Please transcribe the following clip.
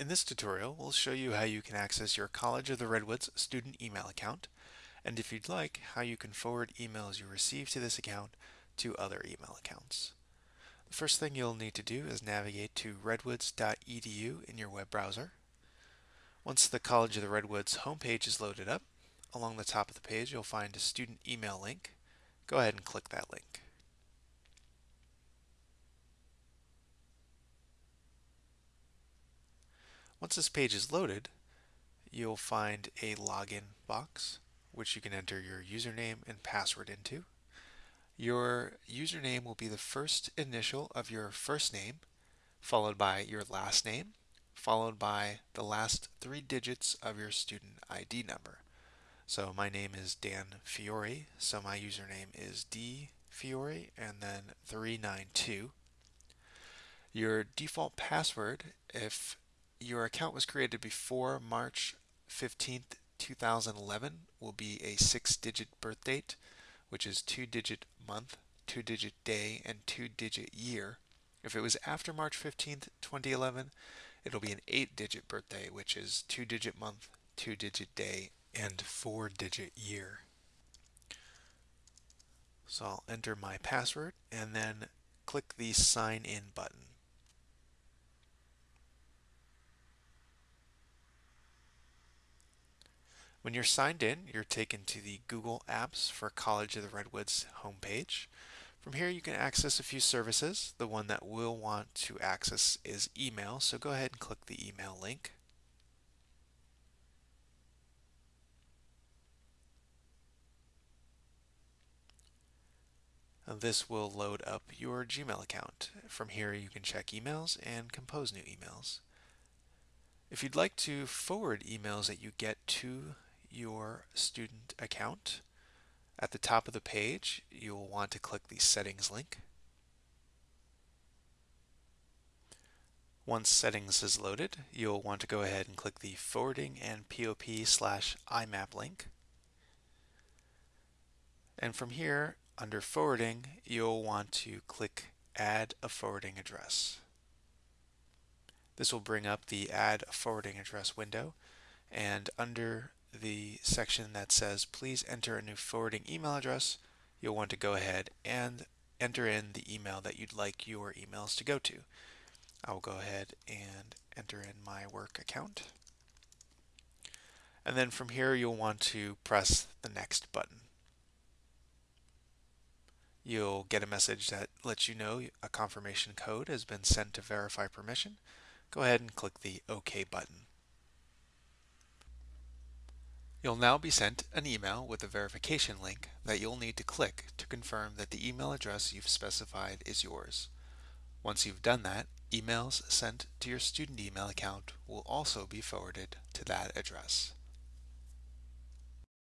In this tutorial, we'll show you how you can access your College of the Redwoods student email account, and if you'd like, how you can forward emails you receive to this account to other email accounts. The first thing you'll need to do is navigate to redwoods.edu in your web browser. Once the College of the Redwoods homepage is loaded up, along the top of the page you'll find a student email link. Go ahead and click that link. Once this page is loaded, you'll find a login box which you can enter your username and password into. Your username will be the first initial of your first name, followed by your last name, followed by the last three digits of your student ID number. So my name is Dan Fiore, so my username is D Fiore and then 392. Your default password, if your account was created before March 15th, 2011 will be a six-digit birth date, which is two-digit month, two-digit day, and two-digit year. If it was after March 15th, 2011, it'll be an eight-digit birthday, which is two-digit month, two-digit day, and four-digit year. So I'll enter my password and then click the sign in button. When you're signed in, you're taken to the Google Apps for College of the Redwoods homepage. From here, you can access a few services. The one that we'll want to access is email, so go ahead and click the email link. This will load up your Gmail account. From here, you can check emails and compose new emails. If you'd like to forward emails that you get to your student account. At the top of the page, you'll want to click the settings link. Once settings is loaded, you'll want to go ahead and click the forwarding and POP slash IMAP link. And from here, under forwarding, you'll want to click add a forwarding address. This will bring up the add a forwarding address window and under the section that says please enter a new forwarding email address, you'll want to go ahead and enter in the email that you'd like your emails to go to. I will go ahead and enter in my work account. And then from here you'll want to press the next button. You'll get a message that lets you know a confirmation code has been sent to verify permission. Go ahead and click the OK button. You'll now be sent an email with a verification link that you'll need to click to confirm that the email address you've specified is yours. Once you've done that, emails sent to your student email account will also be forwarded to that address.